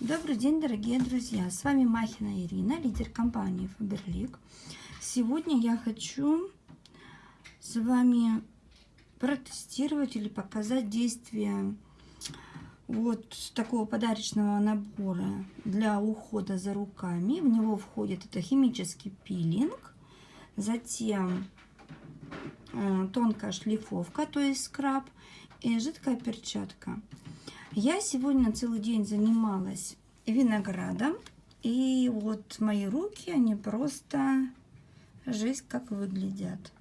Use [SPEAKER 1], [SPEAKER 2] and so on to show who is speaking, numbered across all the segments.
[SPEAKER 1] Добрый день, дорогие друзья! С вами Махина Ирина, лидер компании Faberlic. Сегодня я хочу с вами протестировать или показать действие вот такого подарочного набора для ухода за руками. В него входит это химический пилинг, затем э, тонкая шлифовка, то есть скраб, и жидкая перчатка. Я сегодня целый день занималась виноградом. И вот мои руки, они просто жесть как выглядят.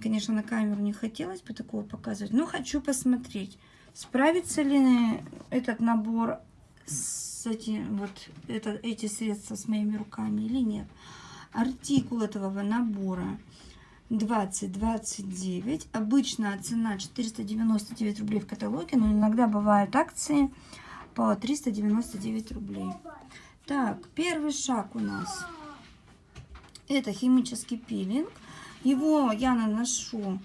[SPEAKER 1] Конечно, на камеру не хотелось бы такого показывать, но хочу посмотреть, справится ли этот набор с этим, вот это, эти средства с моими руками или нет. Артикул этого набора 20-29. Обычно цена 499 рублей в каталоге, но иногда бывают акции по 399 рублей. Так, первый шаг у нас это химический пилинг. Его я наношу,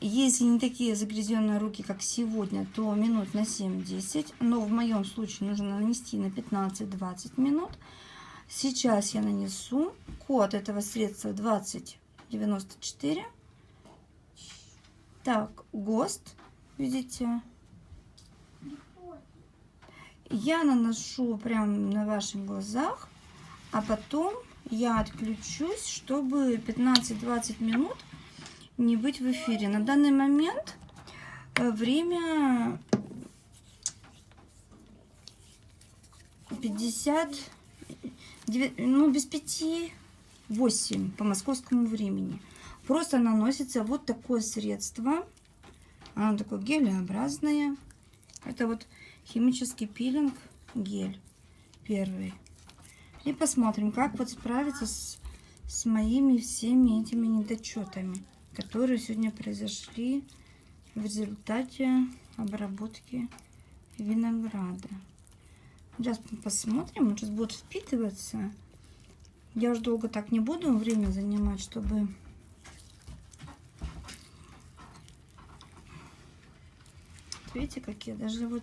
[SPEAKER 1] если не такие загрязненные руки, как сегодня, то минут на 7-10. Но в моем случае нужно нанести на 15-20 минут. Сейчас я нанесу код этого средства 20 94. Так, ГОСТ, видите? Я наношу прям на ваших глазах, а потом я отключусь, чтобы 15-20 минут не быть в эфире. На данный момент э, время 50, ну без 5 8 по московскому времени. Просто наносится вот такое средство. Оно такое гелеобразное. Это вот химический пилинг гель первый. И посмотрим, как вот справиться с, с моими всеми этими недочетами, которые сегодня произошли в результате обработки винограда. Сейчас посмотрим, он сейчас будет впитываться. Я уж долго так не буду время занимать, чтобы... Видите, какие даже вот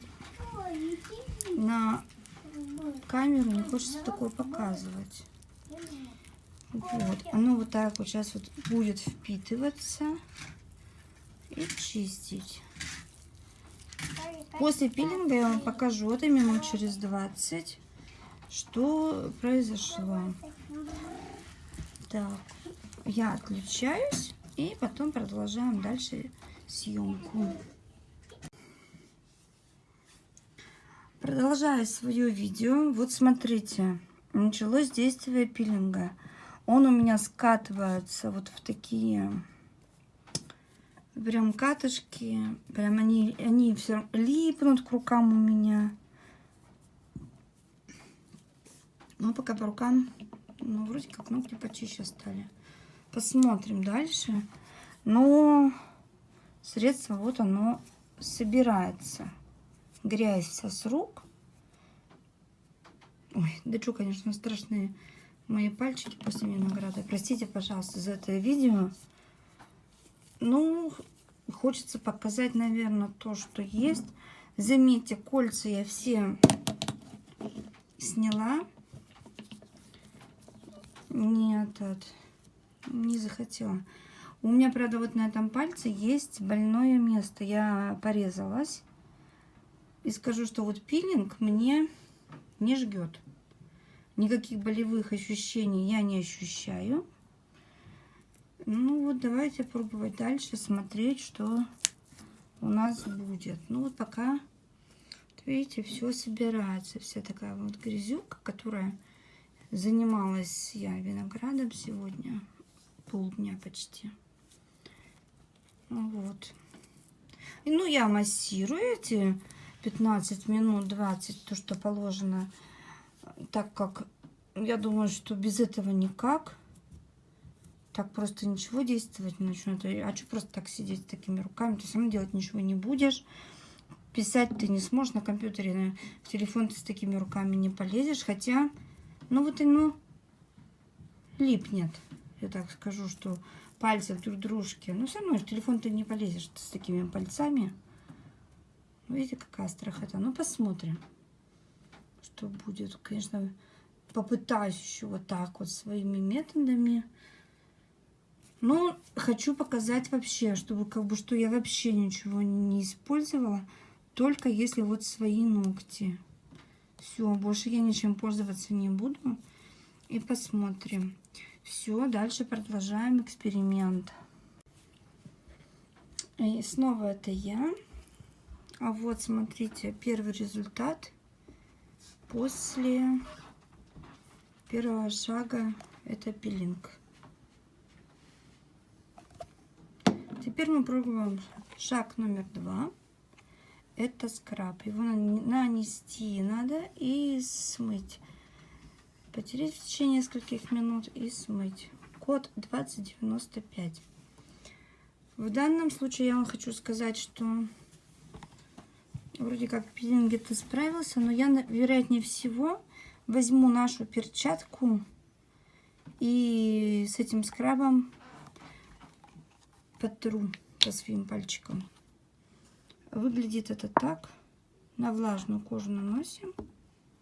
[SPEAKER 1] на камеру не хочется такое показывать. Вот, оно вот так вот сейчас вот будет впитываться и чистить. После пилинга я вам покажу, это минут через 20, что произошло. Так, я отключаюсь и потом продолжаем дальше съемку. Продолжаю свое видео. Вот смотрите, началось действие пилинга. Он у меня скатывается вот в такие прям катышки. Прям они, они все липнут к рукам у меня. Ну, пока по рукам ну, вроде как ногти почище стали. Посмотрим дальше. Но средство вот оно собирается. Грязь вся с рук. Ой, да что, конечно, страшные мои пальчики после винограда. Простите, пожалуйста, за это видео. Ну, хочется показать, наверное, то, что есть. Заметьте, кольца я все сняла не этот, не захотела. У меня, правда, вот на этом пальце есть больное место. Я порезалась. И скажу, что вот пилинг мне не жгет. Никаких болевых ощущений я не ощущаю. Ну вот, давайте пробовать дальше, смотреть, что у нас будет. Ну вот пока, видите, все собирается. Вся такая вот грязюка, которая Занималась я виноградом сегодня полдня почти. Вот. И, ну, я массирую эти 15 минут, 20, то, что положено, так как я думаю, что без этого никак. Так просто ничего действовать не начнет. А что просто так сидеть с такими руками? Ты сам делать ничего не будешь. Писать ты не сможешь на компьютере, в телефон ты с такими руками не полезешь. Хотя ну вот оно липнет. Я так скажу, что пальцы друг дружке. Но все равно телефон ты не полезешь с такими пальцами. Видите, какая страхота. Ну, посмотрим, что что будет. Конечно, попытаюсь еще вот так вот своими методами. Но хочу показать вообще, чтобы как бы, что я вообще ничего не использовала. Только если вот свои ногти. Все, больше я ничем пользоваться не буду. И посмотрим. Все, дальше продолжаем эксперимент. И снова это я. А вот, смотрите, первый результат после первого шага. Это пилинг. Теперь мы пробуем шаг номер два. Это скраб. Его нанести надо и смыть. Потереть в течение нескольких минут и смыть. Код 2095. В данном случае я вам хочу сказать, что вроде как пилинг это справился, но я, вероятнее всего, возьму нашу перчатку и с этим скрабом потру по своим пальчикам. Выглядит это так. На влажную кожу наносим.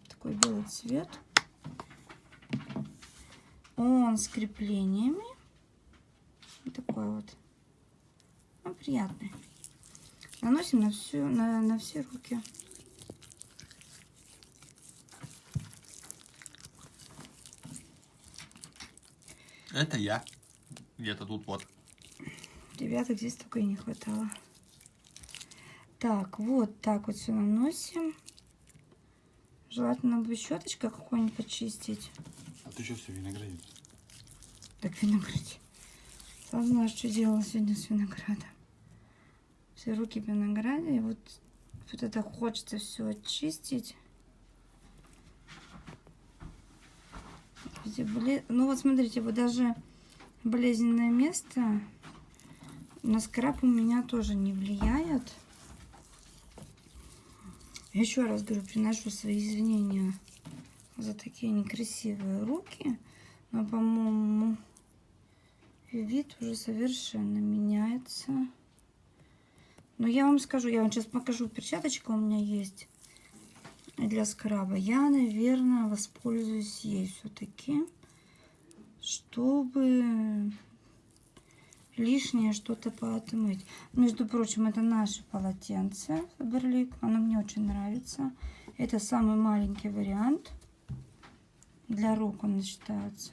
[SPEAKER 1] Такой белый цвет. Он с креплениями. Вот такой вот. Ну, приятный. Наносим на, всю, на, на все руки.
[SPEAKER 2] Это я. Где-то тут вот.
[SPEAKER 1] Ребята, здесь только и не хватало. Так, вот так вот все наносим. Желательно бы щеточкой какой-нибудь почистить.
[SPEAKER 2] А ты что все виноградин?
[SPEAKER 1] Так, виноград. Сам знаешь, что делала сегодня с виноградом. Все руки в винограде. И вот, вот это хочется все очистить. Ну вот смотрите, вот даже болезненное место на скраб у меня тоже не влияет. Еще раз говорю, приношу свои извинения за такие некрасивые руки. Но, по-моему, вид уже совершенно меняется. Но я вам скажу, я вам сейчас покажу, перчаточка у меня есть для скраба. Я, наверное, воспользуюсь ей все-таки, чтобы лишнее что-то поотмыть. Между прочим, это наше полотенце Фаберлик. Оно мне очень нравится. Это самый маленький вариант. Для рук он считается.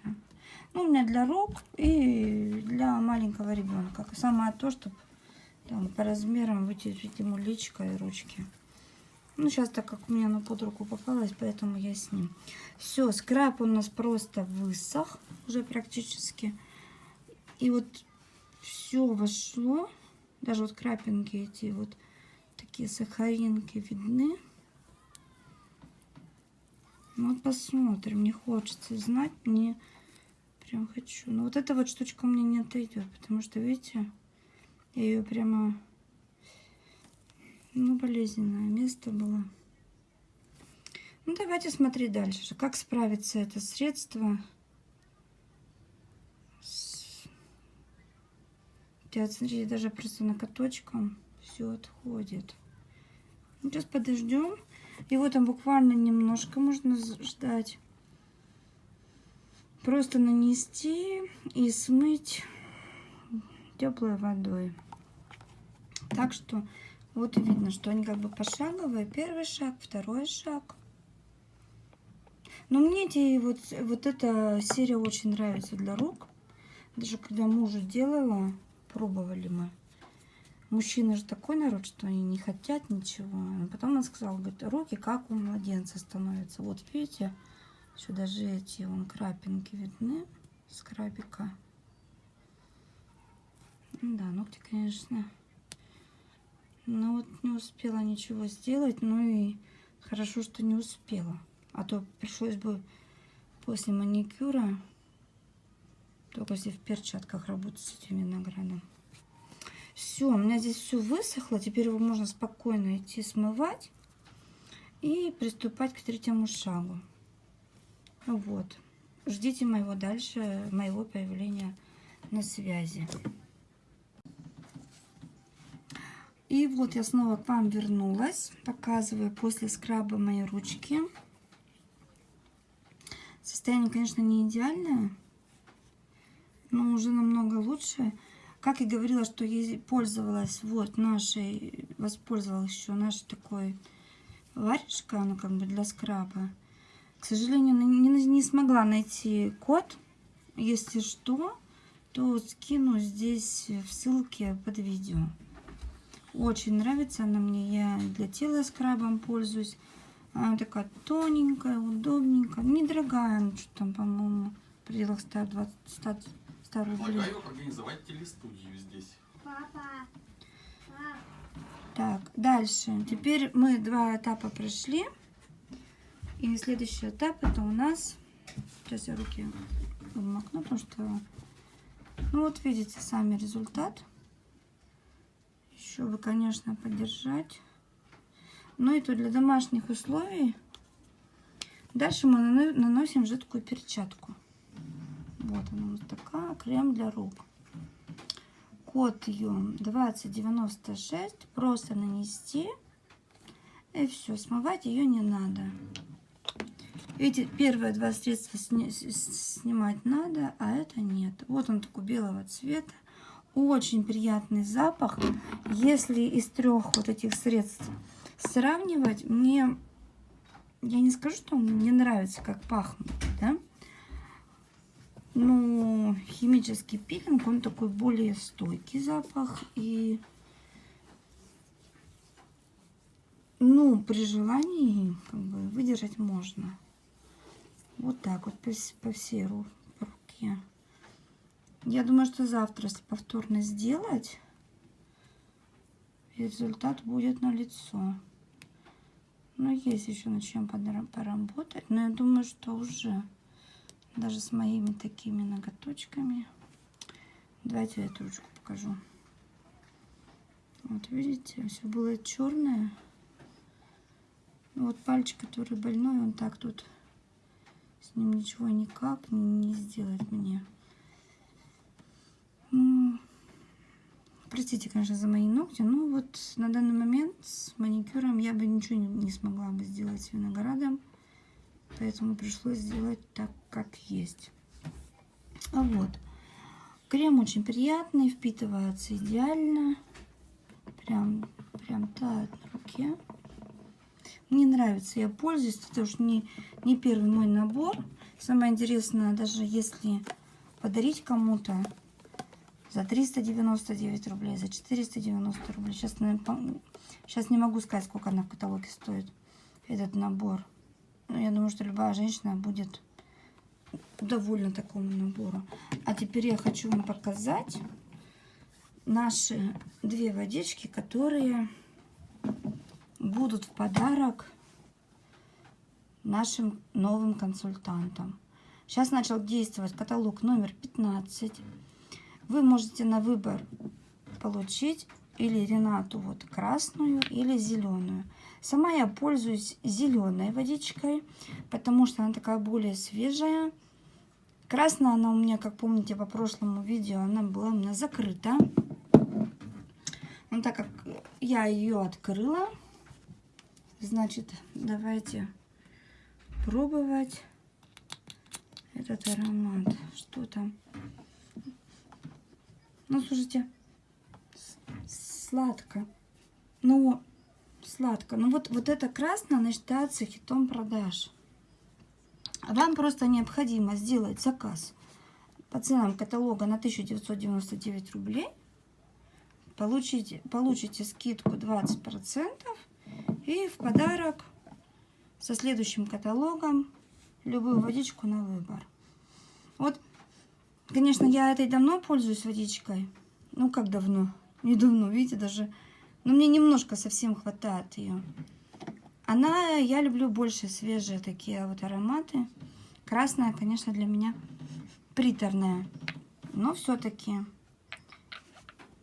[SPEAKER 1] Ну, у меня для рук и для маленького ребенка. Самое то, чтобы там, по размерам вытереть ему личико и ручки. Ну, сейчас, так как у меня на под руку попалось, поэтому я с ним. Все, скраб у нас просто высох уже практически. И вот все вошло. Даже вот крапинки эти вот такие сахаринки видны. Ну, вот посмотрим. Не хочется знать. Мне прям хочу. Но вот эта вот штучка у меня не отойдет. Потому что, видите, я ее прямо... Ну, болезненное место было. Ну, давайте смотреть дальше. Как справиться это средство Вот смотрите, даже просто накаточком все отходит. Сейчас подождем. Его там буквально немножко можно ждать. Просто нанести и смыть теплой водой. Так что вот видно, что они как бы пошаговые. Первый шаг, второй шаг. Но мне эти, вот, вот эта серия очень нравится для рук. Даже когда мужу делала, пробовали мы. Мужчины же такой народ, что они не хотят ничего. А потом он сказал, говорит, руки как у младенца становятся. Вот видите, еще даже эти вон крапинки видны с крабика. Да, ногти, конечно. Но вот не успела ничего сделать. Ну и хорошо, что не успела. А то пришлось бы после маникюра только если в перчатках работать с этим виноградом. Все, у меня здесь все высохло. Теперь его можно спокойно идти смывать и приступать к третьему шагу. Вот. Ждите моего дальше, моего появления на связи. И вот я снова к вам вернулась. Показываю после скраба мои ручки. Состояние, конечно, не идеальное, но уже намного лучше. Как и говорила, что я пользовалась вот нашей, воспользовалась еще нашей такой варежкой, она как бы для скраба. К сожалению, не, не смогла найти код. Если что, то скину здесь в ссылке под видео. Очень нравится она мне. Я для тела скрабом пользуюсь. Она такая тоненькая, удобненькая. Недорогая, ну что там, по-моему, в пределах 120, 100, 100 рублей.
[SPEAKER 2] Предлагаю организовать телестудию здесь.
[SPEAKER 3] Папа. Пап.
[SPEAKER 1] Так, дальше. Теперь мы два этапа прошли. И следующий этап это у нас... Сейчас я руки обмакну, потому что... Ну вот видите сами результат. Еще бы, конечно, поддержать. Ну и то для домашних условий. Дальше мы наносим жидкую перчатку. Вот она вот такая, крем для рук. Код ее 2096. Просто нанести. И все, смывать ее не надо. Эти первые два средства сни снимать надо, а это нет. Вот он такой белого цвета. Очень приятный запах. Если из трех вот этих средств сравнивать, мне, я не скажу, что мне нравится, как пахнет, да? Но химический пилинг, он такой более стойкий запах. И, ну, при желании, как бы, выдержать можно. Вот так вот по, по всей руке. Я думаю, что завтра, если повторно сделать, результат будет на лицо. Но есть еще над чем поработать. Но я думаю, что уже даже с моими такими ноготочками. Давайте эту ручку покажу. Вот видите, все было черное. Вот пальчик, который больной, он так тут с ним ничего никак не сделать мне. Простите, конечно, за мои ногти, но вот на данный момент с маникюром я бы ничего не смогла бы сделать с виноградом. Поэтому пришлось сделать так, как есть. А вот. Крем очень приятный, впитывается идеально. Прям, прям тает на руке. Мне нравится, я пользуюсь. Это уж не, не первый мой набор. Самое интересное, даже если подарить кому-то за 399 рублей, за 490 рублей. Сейчас, сейчас не могу сказать, сколько она в каталоге стоит, этот набор. Но я думаю, что любая женщина будет довольна такому набору. А теперь я хочу вам показать наши две водички, которые будут в подарок нашим новым консультантам. Сейчас начал действовать каталог номер 15. Вы можете на выбор получить или Ренату вот красную, или зеленую. Сама я пользуюсь зеленой водичкой, потому что она такая более свежая. Красная она у меня, как помните по прошлому видео, она была у меня закрыта. Но так как я ее открыла, Значит, давайте пробовать этот аромат. Что там? Ну, слушайте, сладко. Ну, сладко. Ну, вот, вот это красное, она считается хитом продаж. Вам просто необходимо сделать заказ по ценам каталога на 1999 рублей. Получите, получите скидку 20%. И в подарок со следующим каталогом любую водичку на выбор. Вот, конечно, я этой давно пользуюсь водичкой. Ну, как давно? Не давно, видите, даже... Но мне немножко совсем хватает ее. Она, я люблю больше свежие такие вот ароматы. Красная, конечно, для меня приторная. Но все-таки,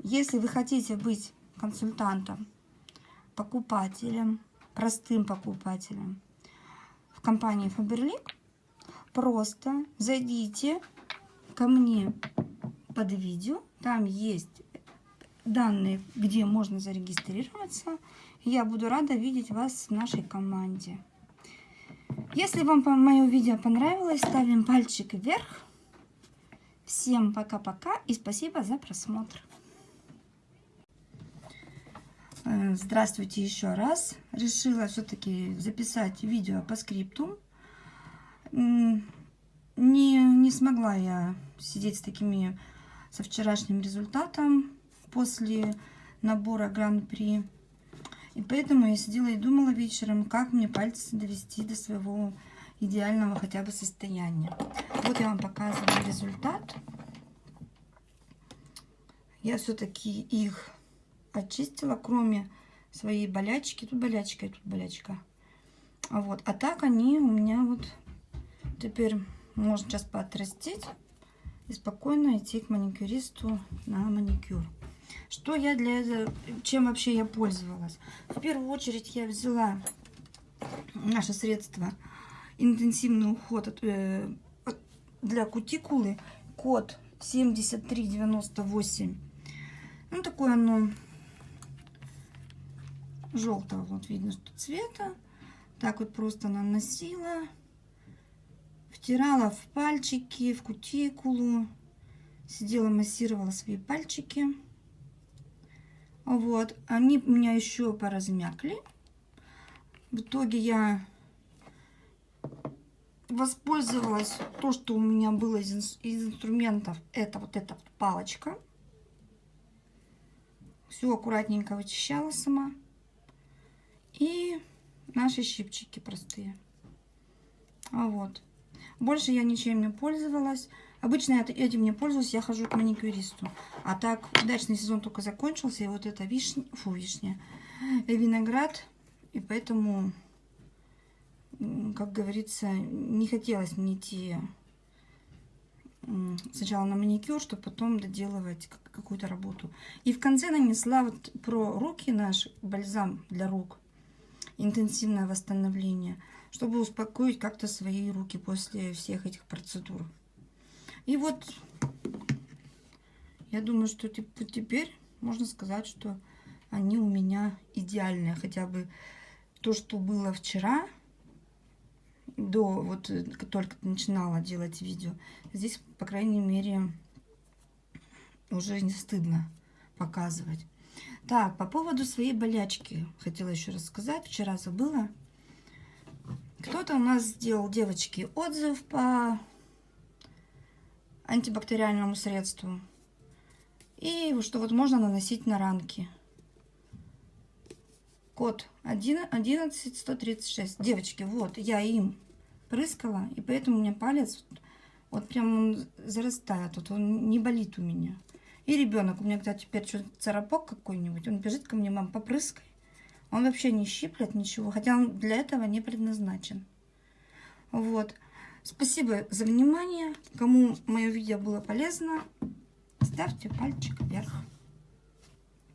[SPEAKER 1] если вы хотите быть консультантом покупателем, простым покупателем в компании Faberlic, просто зайдите ко мне под видео. Там есть данные, где можно зарегистрироваться. Я буду рада видеть вас в нашей команде. Если вам мое видео понравилось, ставим пальчик вверх. Всем пока-пока и спасибо за просмотр. Э, здравствуйте еще раз. Решила все-таки записать видео по скрипту. Не, не смогла я сидеть с такими, со вчерашним результатом после набора Гран-при. И поэтому я сидела и думала вечером, как мне пальцы довести до своего идеального хотя бы состояния. Вот я вам показываю результат. Я все-таки их очистила, кроме своей болячки. Тут болячка и тут болячка. Вот. А так они у меня вот теперь можно сейчас поотрастить и спокойно идти к маникюристу на маникюр. Что я для этого, чем вообще я пользовалась? В первую очередь я взяла наше средство интенсивный уход э, для кутикулы код 7398 ну, такое оно желтого, вот видно, что цвета. Так вот просто наносила. Втирала в пальчики, в кутикулу. Сидела, массировала свои пальчики. Вот. Они у меня еще поразмякли. В итоге я воспользовалась то, что у меня было из, из инструментов. Это вот эта палочка. Все аккуратненько вычищала сама. И наши щипчики простые. А вот. Больше я ничем не пользовалась. Обычно я этим не пользуюсь, я хожу к маникюристу. А так, удачный сезон только закончился, и вот это вишня, фу, вишня, виноград. И поэтому, как говорится, не хотелось мне идти сначала на маникюр, чтобы потом доделывать какую-то работу. И в конце нанесла вот про руки наш бальзам для рук. Интенсивное восстановление. Чтобы успокоить как-то свои руки после всех этих процедур. И вот я думаю, что теперь можно сказать, что они у меня идеальные. Хотя бы то, что было вчера, до вот э, только начинала делать видео, здесь, по крайней мере, уже не стыдно показывать. Так, по поводу своей болячки хотела еще рассказать. Вчера забыла. Кто-то у нас сделал, девочки, отзыв по антибактериальному средству. И что вот можно наносить на ранки. Код 11136. Девочки, вот, я им прыскала, и поэтому у меня палец вот прям он зарастает, вот он не болит у меня. И ребенок, у меня, когда теперь что царапок какой-нибудь, он бежит ко мне, мам, попрыскай. Он вообще не щиплет ничего, хотя он для этого не предназначен. Вот. Спасибо за внимание. Кому мое видео было полезно, ставьте пальчик вверх.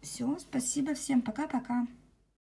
[SPEAKER 1] Все, спасибо всем. Пока-пока.